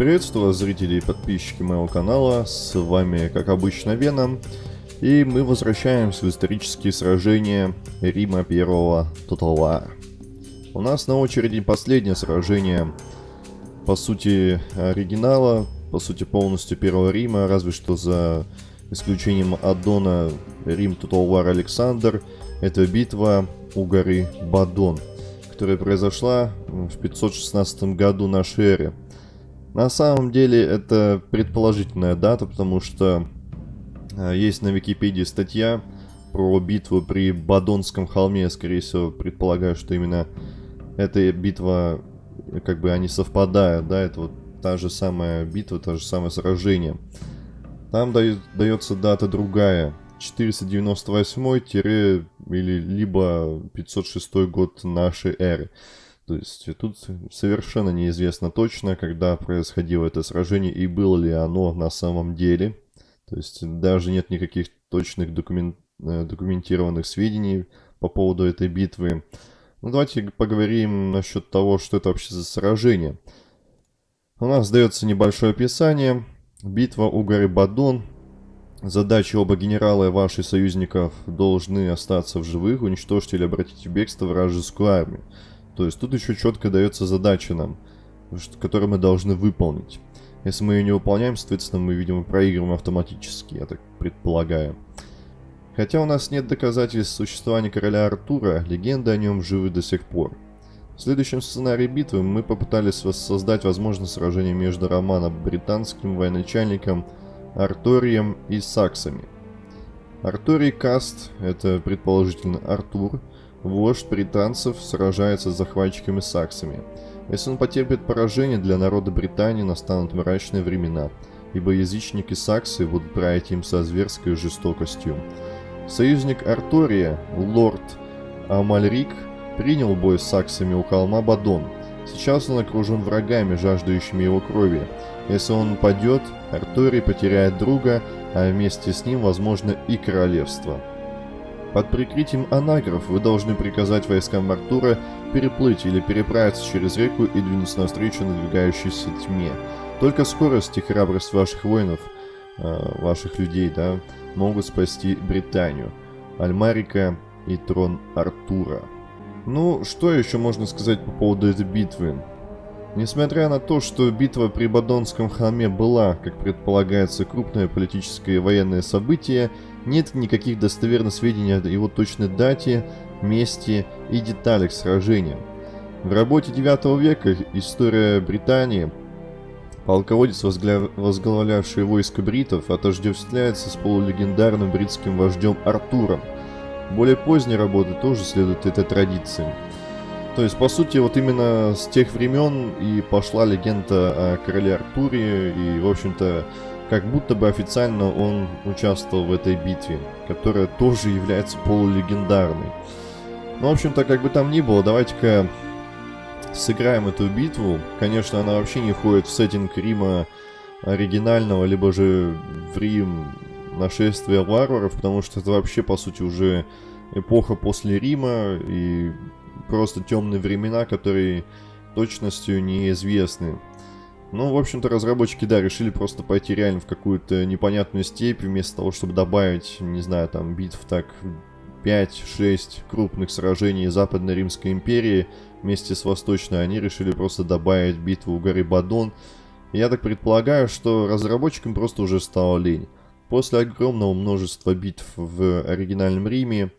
Приветствую вас, зрители и подписчики моего канала, с вами, как обычно, Веном, и мы возвращаемся в исторические сражения Рима Первого Total. У нас на очереди последнее сражение, по сути, оригинала, по сути, полностью Первого Рима, разве что за исключением аддона Рим Total War Александр, это битва у горы Бадон, которая произошла в 516 году нашей эры. На самом деле это предположительная дата, потому что э, есть на Википедии статья про битву при Бадонском холме. Скорее всего, предполагаю, что именно эта битва, как бы они совпадают, да, это вот та же самая битва, то же самое сражение. Там дает, дается дата другая, 498 или либо 506 год нашей эры. То есть тут совершенно неизвестно точно, когда происходило это сражение и было ли оно на самом деле. То есть даже нет никаких точных документ, э, документированных сведений по поводу этой битвы. Ну давайте поговорим насчет того, что это вообще за сражение. У нас дается небольшое описание. Битва у горы Бадон. Задачи оба генерала и ваших союзников должны остаться в живых, уничтожить или обратить в бегство вражескую армию. То есть тут еще четко дается задача нам, которую мы должны выполнить. Если мы ее не выполняем, соответственно, мы, видимо, проигрываем автоматически, я так предполагаю. Хотя у нас нет доказательств существования короля Артура, легенды о нем живы до сих пор. В следующем сценарии битвы мы попытались воссоздать возможность сражения между романо-британским военачальником Арторием и саксами. Арторий Каст, это предположительно Артур, Вождь британцев сражается с захватчиками саксами. Если он потерпит поражение, для народа Британии настанут мрачные времена, ибо язычники саксы будут править им со зверской жестокостью. Союзник Артория, лорд Амальрик, принял бой с саксами у холма Бадон. Сейчас он окружен врагами, жаждущими его крови. Если он падет, Арторий потеряет друга, а вместе с ним, возможно, и королевство. Под прикрытием анагров вы должны приказать войскам Артура переплыть или переправиться через реку и двинуться навстречу надвигающейся тьме. Только скорость и храбрость ваших воинов, э, ваших людей, да, могут спасти Британию, Альмарика и трон Артура. Ну, что еще можно сказать по поводу этой битвы? Несмотря на то, что битва при Бадонском холме была, как предполагается, крупное политическое и военное событие, нет никаких достоверных сведений о его точной дате, месте и деталях сражения. В работе 9 века «История Британии» полководец, возглавлявший войско бритов, отождествляется с полулегендарным бритским вождем Артуром. Более поздние работы тоже следуют этой традиции. То есть, по сути, вот именно с тех времен и пошла легенда о короле Артуре, и, в общем-то, как будто бы официально он участвовал в этой битве, которая тоже является полулегендарной. Ну, в общем-то, как бы там ни было, давайте-ка сыграем эту битву. Конечно, она вообще не входит в сеттинг Рима оригинального, либо же в Рим нашествия варваров, потому что это вообще, по сути, уже эпоха после Рима, и просто темные времена, которые точностью неизвестны. Ну, в общем-то, разработчики, да, решили просто пойти реально в какую-то непонятную степь, вместо того, чтобы добавить, не знаю, там, битв так 5-6 крупных сражений Западной Римской империи вместе с Восточной, они решили просто добавить битву у горы Бадон. Я так предполагаю, что разработчикам просто уже стало лень. После огромного множества битв в оригинальном Риме,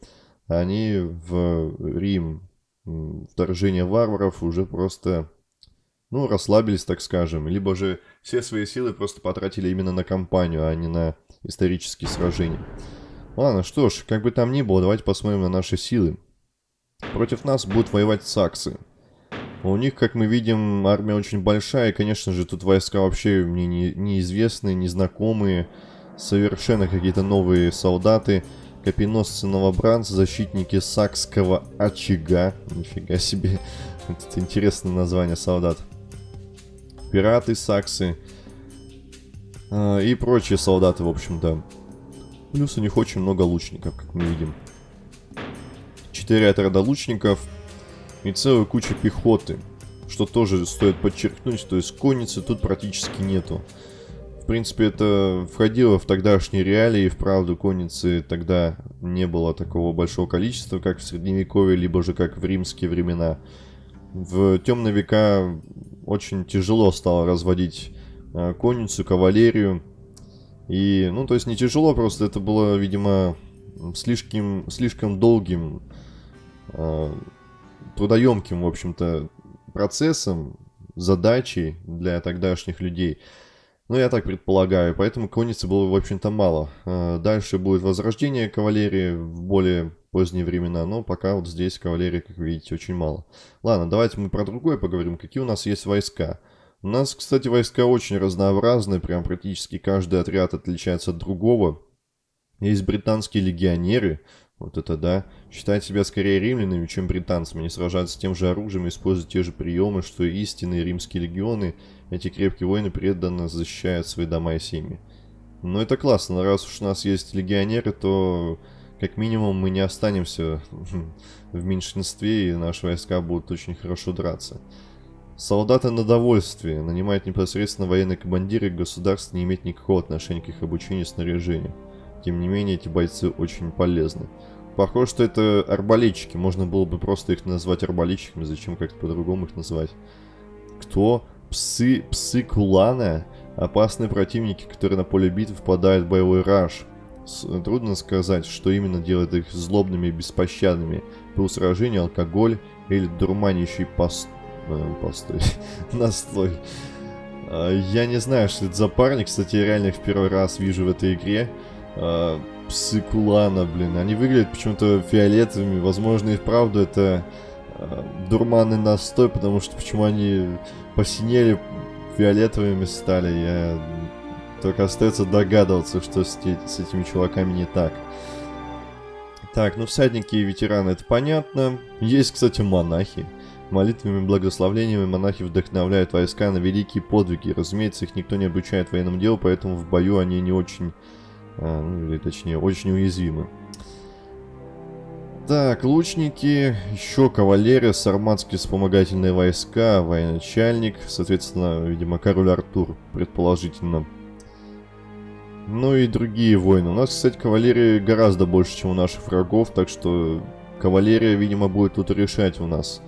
они в Рим вторжение варваров уже просто, ну, расслабились, так скажем. Либо же все свои силы просто потратили именно на кампанию, а не на исторические сражения. Ладно, что ж, как бы там ни было, давайте посмотрим на наши силы. Против нас будут воевать саксы. У них, как мы видим, армия очень большая, и, конечно же, тут войска вообще мне не, неизвестные, незнакомые, совершенно какие-то новые солдаты. Копеносцы новобранцы, защитники Сакского очага. Нифига себе. Это интересное название солдат. Пираты Саксы. А, и прочие солдаты, в общем-то. Плюс у них очень много лучников, как мы видим. Четыре отряда лучников и целая куча пехоты. что тоже стоит подчеркнуть, то есть конницы тут практически нету. В принципе, это входило в тогдашние реалии, вправду конницы тогда не было такого большого количества, как в Средневековье, либо же как в римские времена. В темные века очень тяжело стало разводить э, конницу, кавалерию. И, ну, то есть не тяжело, просто это было, видимо, слишком, слишком долгим, э, трудоемким, в общем-то, процессом, задачей для тогдашних людей. Ну, я так предполагаю, поэтому конницы было, в общем-то, мало. Э, дальше будет возрождение кавалерии в более поздние времена, но пока вот здесь кавалерии, как видите, очень мало. Ладно, давайте мы про другое поговорим. Какие у нас есть войска? У нас, кстати, войска очень разнообразные, прям практически каждый отряд отличается от другого. Есть британские легионеры, вот это да. Считают себя скорее римлянами, чем британцами. Они сражаются тем же оружием, используют те же приемы, что и истинные римские легионы. Эти крепкие воины преданно защищают свои дома и семьи. Но это классно, раз уж у нас есть легионеры, то как минимум мы не останемся в меньшинстве, и наши войска будут очень хорошо драться. Солдаты на довольствие. Нанимать непосредственно военные командиры государств не имеет никакого отношения к их обучению и снаряжению. Тем не менее, эти бойцы очень полезны. Похоже, что это арбалетчики. Можно было бы просто их назвать арбалетчиками. Зачем как-то по-другому их назвать? Кто? Псы, псы Кулана? Опасные противники, которые на поле битвы впадают в боевой раж. Трудно сказать, что именно делает их злобными и беспощадными. Был сражение, алкоголь или дурманящий пост... Э, постой, настой. А, я не знаю, что это за парни. Кстати, я реально их в первый раз вижу в этой игре. А, псы Кулана, блин. Они выглядят почему-то фиолетовыми. Возможно, и вправду это а, дурманный настой, потому что почему они посинели, фиолетовыми стали, я только остается догадываться, что с, с этими чуваками не так. Так, ну всадники и ветераны, это понятно. Есть, кстати, монахи. Молитвами и благословлениями монахи вдохновляют войска на великие подвиги. Разумеется, их никто не обучает военному делу, поэтому в бою они не очень, а, или точнее, очень уязвимы. Так, лучники, еще кавалерия, сарматские вспомогательные войска, военачальник, соответственно, видимо, король Артур, предположительно. Ну и другие войны. У нас, кстати, кавалерии гораздо больше, чем у наших врагов, так что кавалерия, видимо, будет тут решать у нас.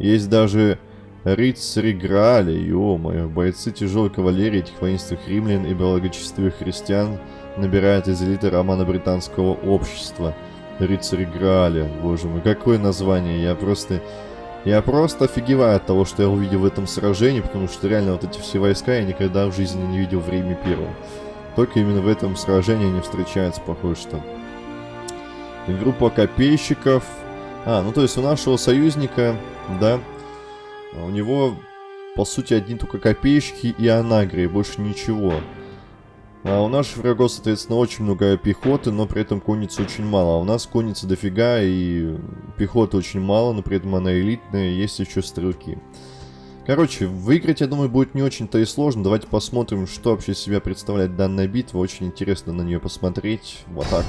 Есть даже рыцари Грааля, ё-моё, бойцы тяжелой кавалерии этих воинственных римлян и благочестивых христиан набирают из элиты романо-британского общества. Рыцари Грааля, боже мой, какое название, я просто... Я просто офигеваю от того, что я увидел в этом сражении, потому что реально вот эти все войска я никогда в жизни не видел в Риме Первом. Только именно в этом сражении они встречаются, похоже, что. группа копейщиков. А, ну то есть у нашего союзника, да, у него, по сути, одни только копейщики и анагрии, больше ничего. А у наших врагов, соответственно, очень много пехоты, но при этом конницы очень мало. А у нас конницы дофига и пехоты очень мало, но при этом она элитная, есть еще стрелки. Короче, выиграть, я думаю, будет не очень-то и сложно. Давайте посмотрим, что вообще себя представляет данная битва. Очень интересно на нее посмотреть. В атаку.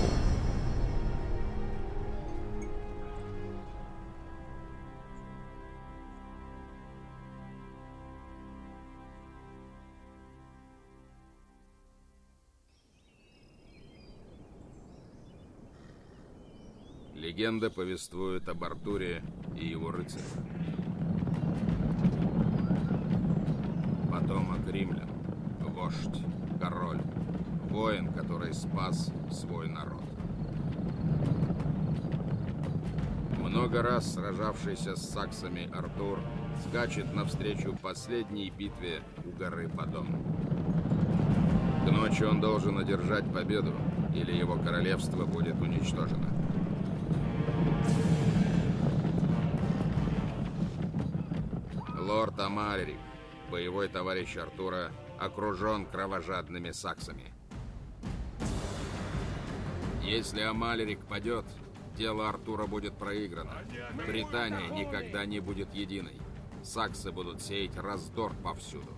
Легенда повествует об Артуре и его рыцарях. Потомок римлян, вождь, король, воин, который спас свой народ. Много раз сражавшийся с саксами Артур скачет навстречу последней битве у горы Падон. К ночи он должен одержать победу, или его королевство будет уничтожено. Лорд Амарик боевой товарищ Артура окружен кровожадными саксами. Если Амалерик падет, дело Артура будет проиграно. Британия никогда не будет единой. Саксы будут сеять раздор повсюду.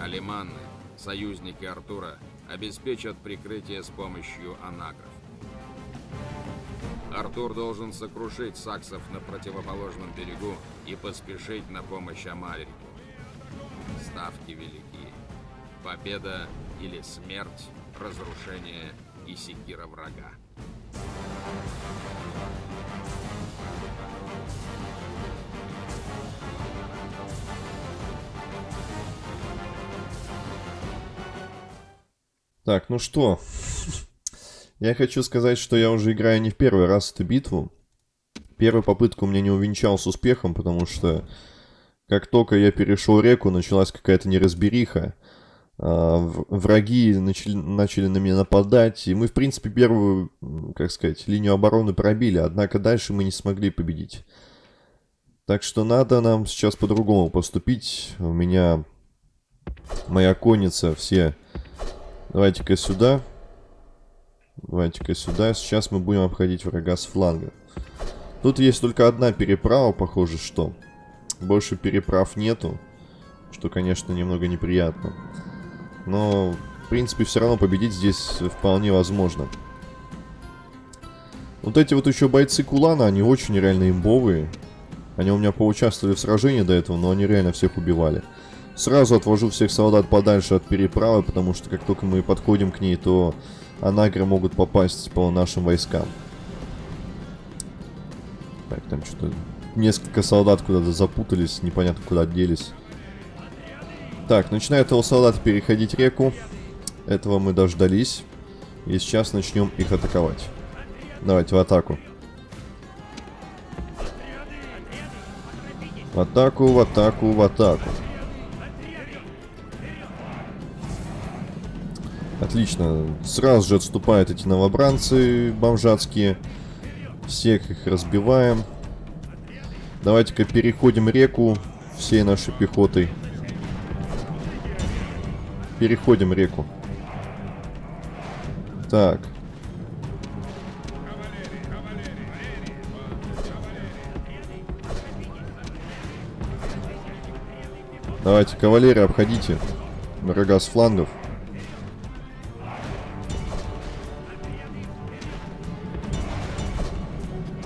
Алиманны, союзники Артура, обеспечат прикрытие с помощью анагров. Артур должен сокрушить саксов на противоположном берегу и поспешить на помощь Амальрику. Ставки велики. Победа или смерть, разрушение и секира врага. Так, ну что, я хочу сказать, что я уже играю не в первый раз эту битву. Первая попытка у меня не увенчалась успехом, потому что как только я перешел реку, началась какая-то неразбериха. А, враги начали, начали на меня нападать, и мы, в принципе, первую, как сказать, линию обороны пробили, однако дальше мы не смогли победить. Так что надо нам сейчас по-другому поступить. У меня моя конница все Давайте-ка сюда. Давайте-ка сюда. Сейчас мы будем обходить врага с фланга. Тут есть только одна переправа, похоже, что. Больше переправ нету. Что, конечно, немного неприятно. Но, в принципе, все равно победить здесь вполне возможно. Вот эти вот еще бойцы Кулана, они очень реально имбовые. Они у меня поучаствовали в сражении до этого, но они реально всех убивали. Сразу отвожу всех солдат подальше от переправы, потому что как только мы подходим к ней, то анагры могут попасть по нашим войскам. Так, там что-то... Несколько солдат куда-то запутались, непонятно куда делись. Так, начинают его солдаты переходить реку. Этого мы дождались. И сейчас начнем их атаковать. Давайте в атаку. В атаку, в атаку, в атаку. Отлично. Сразу же отступают эти новобранцы бомжатские. Всех их разбиваем. Давайте-ка переходим реку всей нашей пехотой. Переходим реку. Так. Давайте, кавалерия, обходите врага с флангов.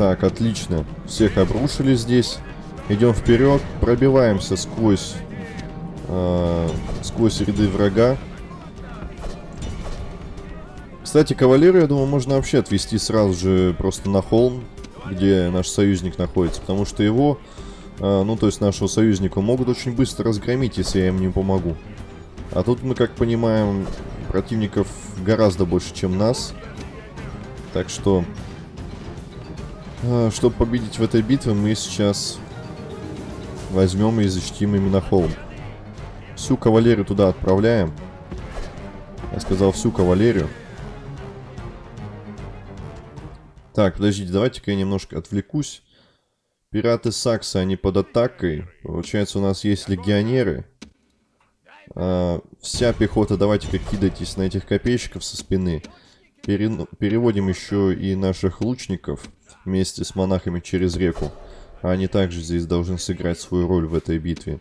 Так, отлично. Всех обрушили здесь. Идем вперед, пробиваемся сквозь, э, сквозь ряды врага. Кстати, кавалеру, я думаю, можно вообще отвести сразу же просто на холм, где наш союзник находится, потому что его, э, ну то есть нашего союзника, могут очень быстро разгромить, если я им не помогу. А тут мы, как понимаем, противников гораздо больше, чем нас. Так что чтобы победить в этой битве, мы сейчас возьмем и защитим именно холм. Всю кавалерию туда отправляем. Я сказал всю кавалерию. Так, подождите, давайте-ка я немножко отвлекусь. Пираты Сакса, они под атакой. Получается, у нас есть легионеры. А, вся пехота, давайте-ка кидайтесь на этих копейщиков со спины. Пере... Переводим еще и наших лучников вместе с монахами через реку. Они также здесь должны сыграть свою роль в этой битве.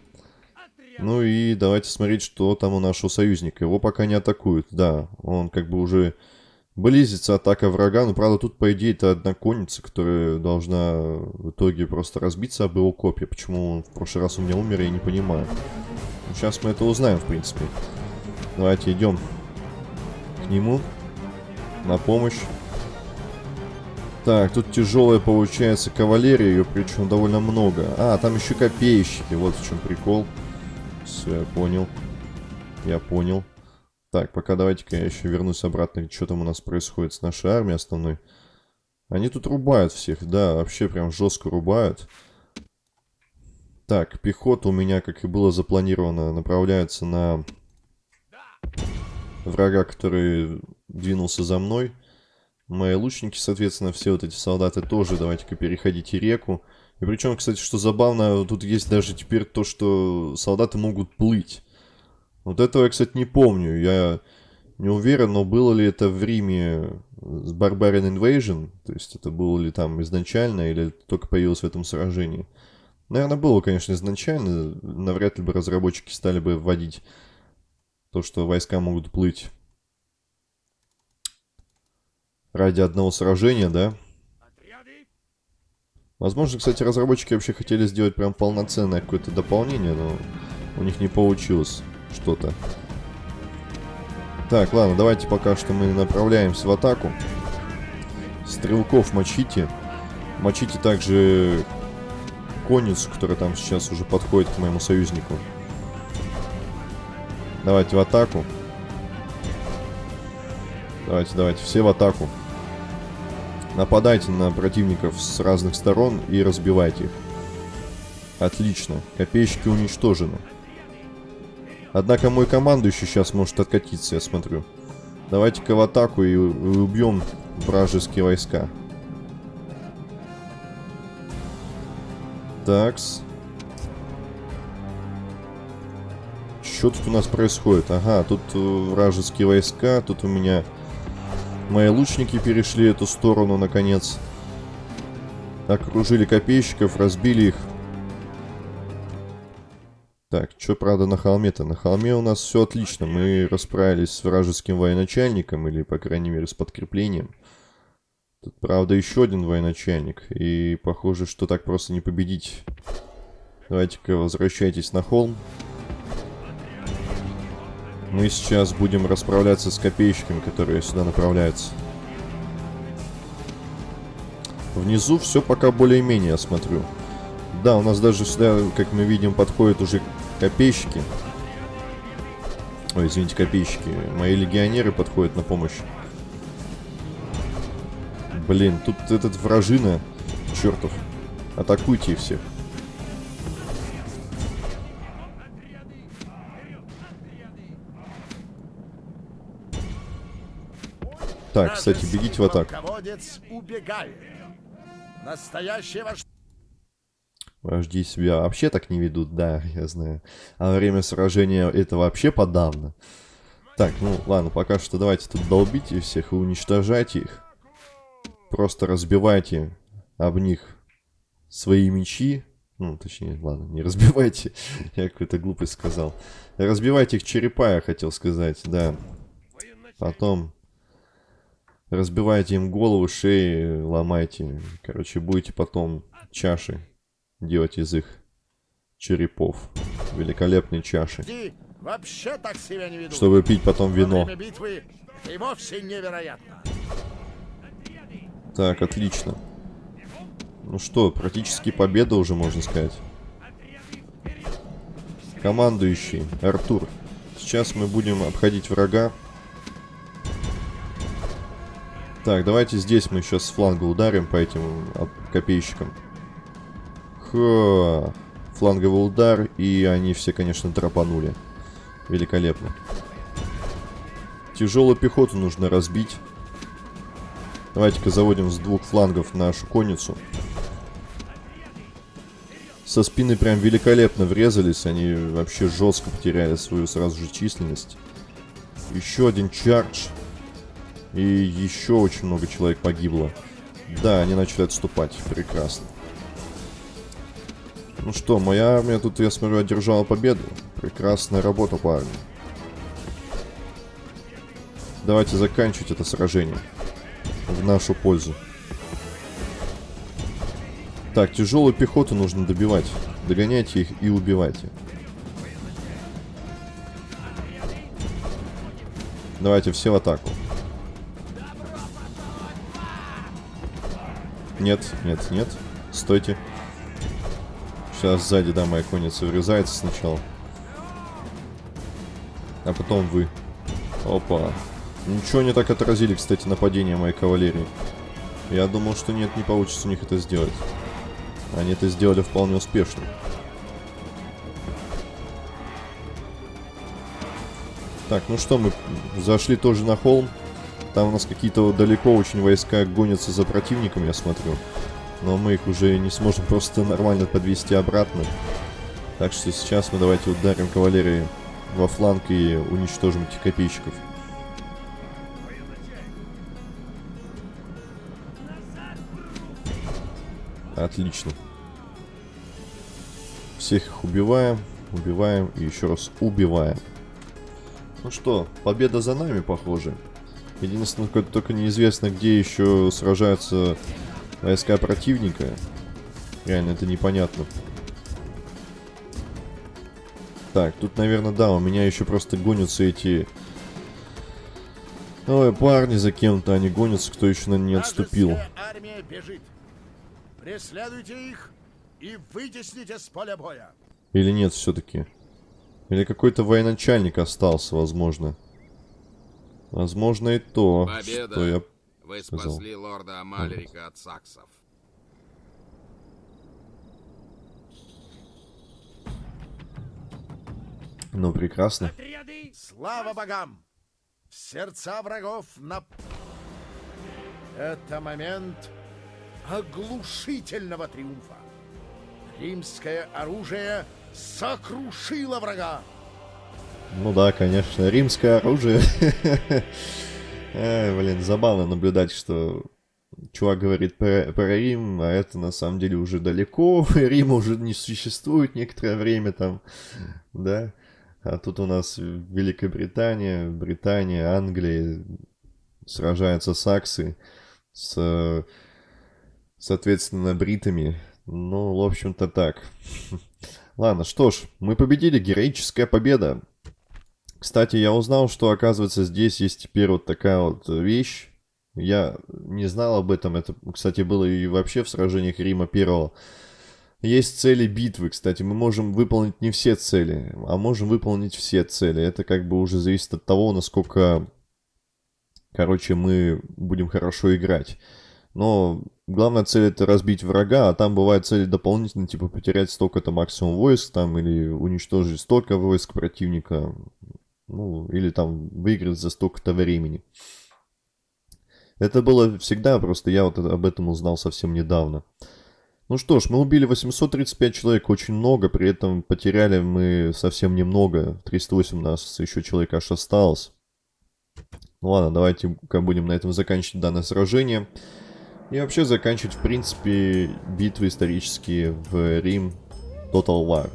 Ну и давайте смотреть, что там у нашего союзника. Его пока не атакуют. Да, он как бы уже близится атака врага. Но правда тут по идее это одна конница, которая должна в итоге просто разбиться об его копья. Почему он в прошлый раз у меня умер, я не понимаю. Сейчас мы это узнаем, в принципе. Давайте идем к нему на помощь. Так, тут тяжелая получается кавалерия, ее причем довольно много. А, там еще копейщики, вот в чем прикол. Все, я понял. Я понял. Так, пока давайте-ка я еще вернусь обратно, что там у нас происходит с нашей армией основной. Они тут рубают всех, да, вообще прям жестко рубают. Так, пехота у меня, как и было запланировано, направляется на врага, который двинулся за мной. Мои лучники, соответственно, все вот эти солдаты тоже. Давайте-ка переходите реку. И причем, кстати, что забавно, тут есть даже теперь то, что солдаты могут плыть. Вот этого я, кстати, не помню. Я не уверен, но было ли это в Риме с Barbarian Invasion, то есть это было ли там изначально, или только появилось в этом сражении. Наверное, было, конечно, изначально. Навряд ли бы разработчики стали бы вводить то, что войска могут плыть ради одного сражения, да? Возможно, кстати, разработчики вообще хотели сделать прям полноценное какое-то дополнение, но у них не получилось что-то. Так, ладно, давайте пока что мы направляемся в атаку. Стрелков мочите. Мочите также конницу, которая там сейчас уже подходит к моему союзнику. Давайте в атаку. Давайте, давайте, все в атаку. Нападайте на противников с разных сторон и разбивайте их. Отлично. Копейщики уничтожены. Однако мой командующий сейчас может откатиться, я смотрю. Давайте-ка в атаку и, убьем вражеские войска. Такс. Что тут у нас происходит? Ага, тут э, вражеские войска, тут у меня мои лучники перешли эту сторону, наконец. Окружили копейщиков, разбили их. Так, что, правда, на холме-то? На холме у нас все отлично. Мы расправились с вражеским военачальником, или, по крайней мере, с подкреплением. Тут, правда, еще один военачальник. И похоже, что так просто не победить. Давайте-ка возвращайтесь на холм. Мы сейчас будем расправляться с копейщиками, которые сюда направляются. Внизу все пока более-менее, я смотрю. Да, у нас даже сюда, как мы видим, подходят уже Копейщики. Ой, извините, копейщики. Мои легионеры подходят на помощь. Блин, тут этот вражина. Чертов. Атакуйте их всех. Так, кстати, бегите в атаку. Вожди себя вообще так не ведут, да, я знаю. А во время сражения это вообще подавно. Так, ну ладно, пока что давайте тут долбите всех и уничтожайте их. Просто разбивайте об них свои мечи. Ну, точнее, ладно, не разбивайте. я какую-то глупость сказал. Разбивайте их черепа, я хотел сказать, да. Потом разбивайте им голову, шеи, ломайте. Короче, будете потом чаши делать из их черепов. Великолепные чаши. Вообще так себя не веду. Чтобы пить потом вино. битвы и вовсе невероятно. Так, отлично. Ну что, практически победа уже, можно сказать. Командующий, Артур. Сейчас мы будем обходить врага. Так, давайте здесь мы сейчас с фланга ударим по этим копейщикам. Ха. Фланговый удар, и они все, конечно, драпанули. Великолепно. Тяжелую пехоту нужно разбить. Давайте-ка заводим с двух флангов нашу конницу. Со спины прям великолепно врезались. Они вообще жестко потеряли свою сразу же численность. Еще один чардж. И еще очень много человек погибло. Да, они начали отступать. Прекрасно. Ну что, моя армия тут, я смотрю, одержала победу. Прекрасная работа, парни. Давайте заканчивать это сражение. В нашу пользу. Так, тяжелую пехоту нужно добивать. Догоняйте их и убивайте. Давайте все в атаку. Нет, нет, нет. Стойте. Сейчас сзади, да, моя конница врезается сначала. А потом вы. Опа. Ничего не так отразили, кстати, нападение моей кавалерии. Я думал, что нет, не получится у них это сделать. Они это сделали вполне успешно. Так, ну что, мы зашли тоже на холм. Там у нас какие-то далеко очень войска гонятся за противником, я смотрю. Но мы их уже не сможем просто нормально подвести обратно. Так что сейчас мы давайте ударим кавалерии во фланг и уничтожим этих копейщиков. Отлично. Всех их убиваем, убиваем и еще раз убиваем. Ну что, победа за нами, похоже. Единственное, только неизвестно, где еще сражаются войска противника. Реально, это непонятно. Так, тут, наверное, да, у меня еще просто гонятся эти... Ой, парни за кем-то, они гонятся, кто еще на не отступил. армия бежит. Преследуйте их и вытесните с поля боя. Или нет все-таки? Или какой-то военачальник остался, возможно. Возможно и то, Победа. что я... Вы сказал. спасли лорда Амалерика от саксов. Ну, прекрасно. Отряды! Слава богам! Сердца врагов на... Это момент оглушительного триумфа. Римское оружие сокрушило врага. Ну да, конечно, римское оружие. Ай, блин, забавно наблюдать, что чувак говорит про, про Рим, а это на самом деле уже далеко, Рима уже не существует некоторое время там, да. А тут у нас Великобритания, Британия, Англия, сражаются саксы с, соответственно, бритами. Ну, в общем-то так. Ладно, что ж, мы победили, героическая победа. Кстати, я узнал, что, оказывается, здесь есть теперь вот такая вот вещь. Я не знал об этом. Это, кстати, было и вообще в сражениях Рима Первого. Есть цели битвы, кстати. Мы можем выполнить не все цели, а можем выполнить все цели. Это как бы уже зависит от того, насколько, короче, мы будем хорошо играть. Но главная цель это разбить врага, а там бывают цели дополнительные, типа потерять столько-то максимум войск там, или уничтожить столько войск противника, ну, или там выиграть за столько-то времени. Это было всегда, просто я вот об этом узнал совсем недавно. Ну что ж, мы убили 835 человек, очень много, при этом потеряли мы совсем немного. 308 у нас еще человек аж осталось. Ну ладно, давайте будем на этом заканчивать данное сражение. И вообще заканчивать, в принципе, битвы исторические в Рим Total War.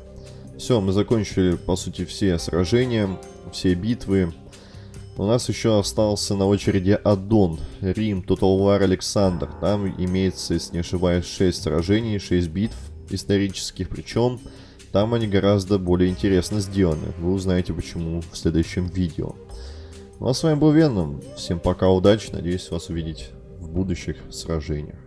Все, мы закончили, по сути, все сражения, все битвы. У нас еще остался на очереди Аддон, Рим, Total War Александр. Там имеется, если не ошибаюсь, 6 сражений, 6 битв исторических, причем там они гораздо более интересно сделаны. Вы узнаете почему в следующем видео. Ну а с вами был Веном. Всем пока, удачи, надеюсь вас увидеть в будущих сражениях.